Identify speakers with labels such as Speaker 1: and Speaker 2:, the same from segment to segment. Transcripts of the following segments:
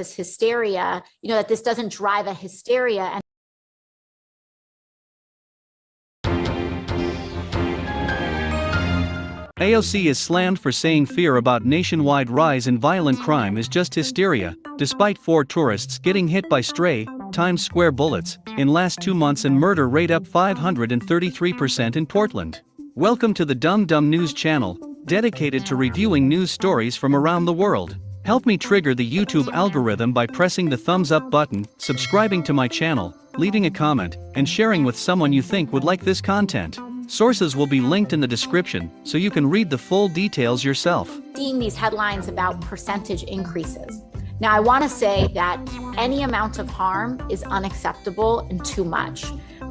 Speaker 1: this hysteria, you know, that this doesn't drive a hysteria and
Speaker 2: AOC is slammed for saying fear about nationwide rise in violent crime is just hysteria, despite four tourists getting hit by stray, Times Square bullets, in last two months and murder rate up 533% in Portland. Welcome to the Dumb Dumb News channel, dedicated to reviewing news stories from around the world. Help me trigger the YouTube algorithm by pressing the thumbs up button, subscribing to my channel, leaving a comment, and sharing with someone you think would like this content. Sources will be linked in the description, so you can read the full details yourself.
Speaker 1: seeing these headlines about percentage increases. Now, I want to say that any amount of harm is unacceptable and too much.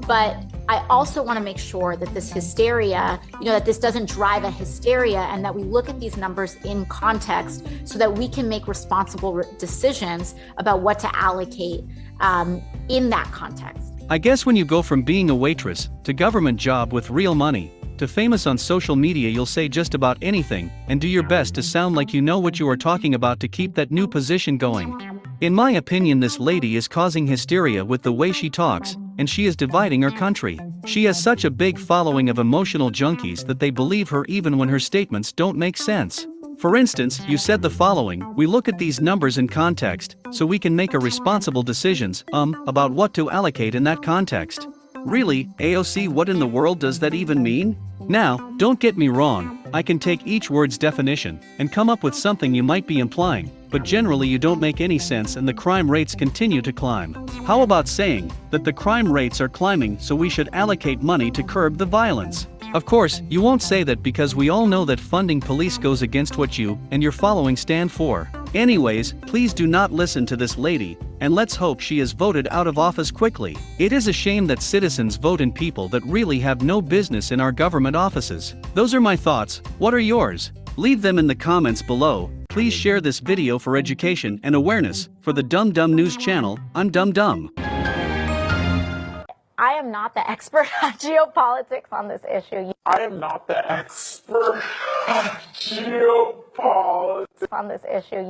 Speaker 1: But I also want to make sure that this hysteria, you know, that this doesn't drive a hysteria and that we look at these numbers in context so that we can make responsible re- decisions about what to allocate um, in that context.
Speaker 2: I guess when you go from being a waitress to government job with real money to famous on social media, you'll say just about anything and do your best to sound like you know what you are talking about to keep that new position going. In my opinion, this lady is causing hysteria with the way she talks, and she is dividing her country. She has such a big following of emotional junkies that they believe her even when her statements don't make sense. For instance, you said the following We look at these numbers in context, so we can make a responsible decisions, um, about what to allocate in that context. Really, AOC, what in the world does that even mean? Now, don't get me wrong, I can take each word's definition and come up with something you might be implying, but generally you don't make any sense and the crime rates continue to climb. How about saying that the crime rates are climbing so we should allocate money to curb the violence? Of course, you won't say that because we all know that funding police goes against what you and your following stand for. Anyways, please do not listen to this lady, and let's hope she is voted out of office quickly. It is a shame that citizens vote in people that really have no business in our government offices. Those are my thoughts, what are yours? Leave them in the comments below. Please share this video for education and awareness. For the Dumb Dumb News channel, I'm Dumb Dumb.
Speaker 1: I am not the expert on geopolitics on this issue.
Speaker 3: I am not the expert on geopolitics.
Speaker 1: On this issue,